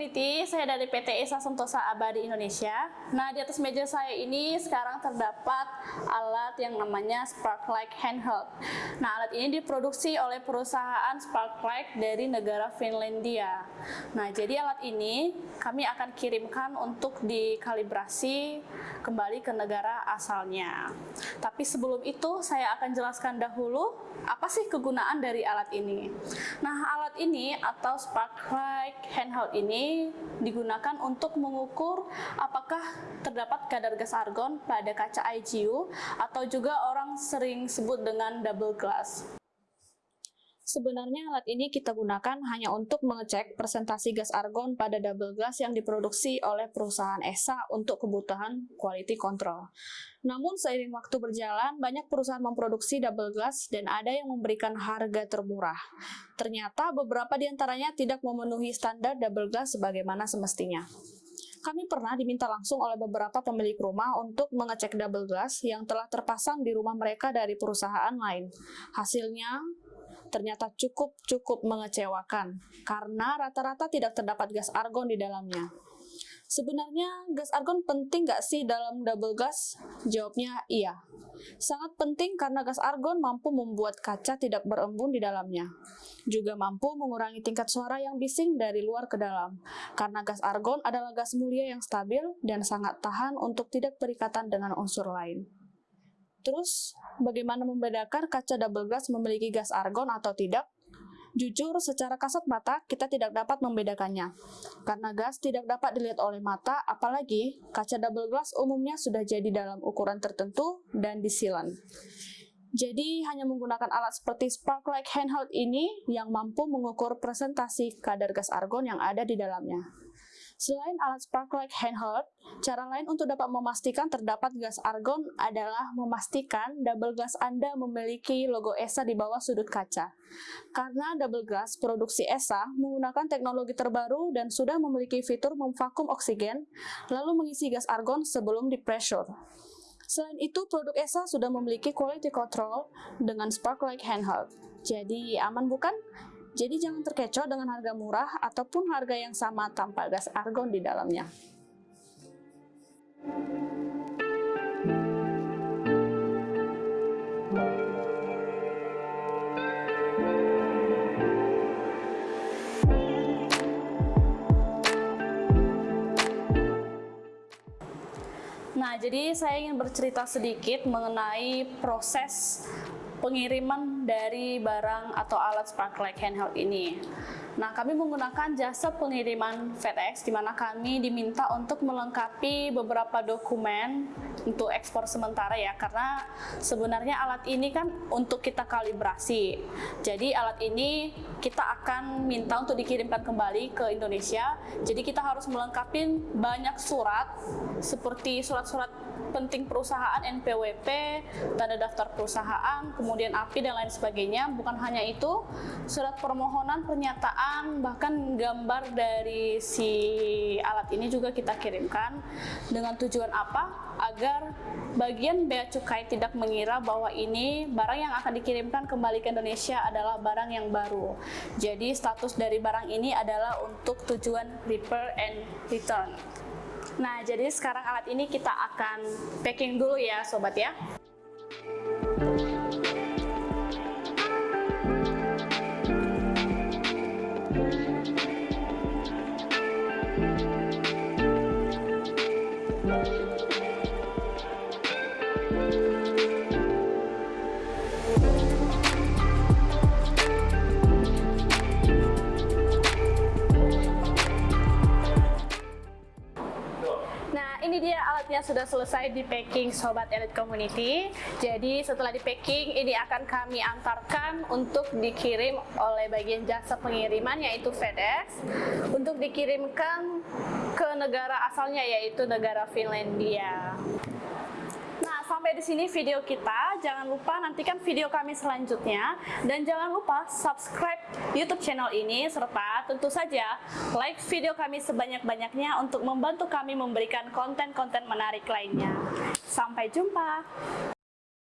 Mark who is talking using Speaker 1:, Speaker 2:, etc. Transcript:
Speaker 1: Community, saya dari PT Esa Sentosa Abadi Indonesia. Nah, di atas meja saya ini sekarang terdapat alat yang namanya Sparklight Handheld. Nah, alat ini diproduksi oleh perusahaan Sparklight dari negara Finlandia. Nah, jadi alat ini kami akan kirimkan untuk dikalibrasi kembali ke negara asalnya. Tapi sebelum itu, saya akan jelaskan dahulu apa sih kegunaan dari alat ini. Nah, alat ini atau Sparklight Handheld handheld digunakan untuk mengukur apakah terdapat kadar gas argon pada kaca IGU atau juga orang sering sebut dengan double glass. Sebenarnya alat ini kita gunakan hanya untuk mengecek presentasi gas argon pada double glass yang diproduksi oleh perusahaan ESA untuk kebutuhan quality control. Namun seiring waktu berjalan, banyak perusahaan memproduksi double glass dan ada yang memberikan harga termurah. Ternyata beberapa di antaranya tidak memenuhi standar double glass sebagaimana semestinya kami pernah diminta langsung oleh beberapa pemilik rumah untuk mengecek double glass yang telah terpasang di rumah mereka dari perusahaan lain. Hasilnya, ternyata cukup-cukup mengecewakan karena rata-rata tidak terdapat gas argon di dalamnya. Sebenarnya gas argon penting nggak sih dalam double gas? Jawabnya iya. Sangat penting karena gas argon mampu membuat kaca tidak berembun di dalamnya. Juga mampu mengurangi tingkat suara yang bising dari luar ke dalam. Karena gas argon adalah gas mulia yang stabil dan sangat tahan untuk tidak berikatan dengan unsur lain. Terus, bagaimana membedakan kaca double glass memiliki gas argon atau tidak? Jujur, secara kasat mata, kita tidak dapat membedakannya. Karena gas tidak dapat dilihat oleh mata, apalagi kaca double glass umumnya sudah jadi dalam ukuran tertentu dan disilan. Jadi, hanya menggunakan alat seperti Sparklight Handheld ini yang mampu mengukur presentasi kadar gas argon yang ada di dalamnya. Selain alat Sparklight handheld, cara lain untuk dapat memastikan terdapat gas argon adalah memastikan double glass Anda memiliki logo ESA di bawah sudut kaca. Karena double glass produksi ESA menggunakan teknologi terbaru dan sudah memiliki fitur memvakum oksigen, lalu mengisi gas argon sebelum di pressure. Selain itu, produk ESA sudah memiliki quality control dengan Sparklight handheld. Jadi aman bukan? Jadi jangan terkecoh dengan harga murah ataupun harga yang sama tanpa gas argon di dalamnya. Nah, jadi saya ingin bercerita sedikit mengenai proses pengiriman dari barang atau alat Sparklight handheld ini. Nah, kami menggunakan jasa pengiriman FedEx di mana kami diminta untuk melengkapi beberapa dokumen untuk ekspor sementara ya karena sebenarnya alat ini kan untuk kita kalibrasi. Jadi alat ini kita akan minta untuk dikirimkan kembali ke Indonesia. Jadi kita harus melengkapi banyak surat seperti surat-surat penting perusahaan NPWP, tanda daftar perusahaan, kemudian API dan lain sebagainya. Bukan hanya itu, surat permohonan, pernyataan, bahkan gambar dari si alat ini juga kita kirimkan dengan tujuan apa? Agar bagian bea cukai tidak mengira bahwa ini barang yang akan dikirimkan kembali ke Indonesia adalah barang yang baru. Jadi status dari barang ini adalah untuk tujuan repair and return. Nah, jadi sekarang alat ini kita akan packing dulu ya, sobat ya. Sudah selesai di packing Sobat Elite Community. Jadi setelah di packing, ini akan kami antarkan untuk dikirim oleh bagian jasa pengiriman yaitu FedEx untuk dikirimkan ke negara asalnya yaitu negara Finlandia sampai di sini video kita. Jangan lupa nantikan video kami selanjutnya dan jangan lupa subscribe YouTube channel ini serta tentu saja like video kami sebanyak-banyaknya untuk membantu kami memberikan konten-konten menarik lainnya. Sampai jumpa.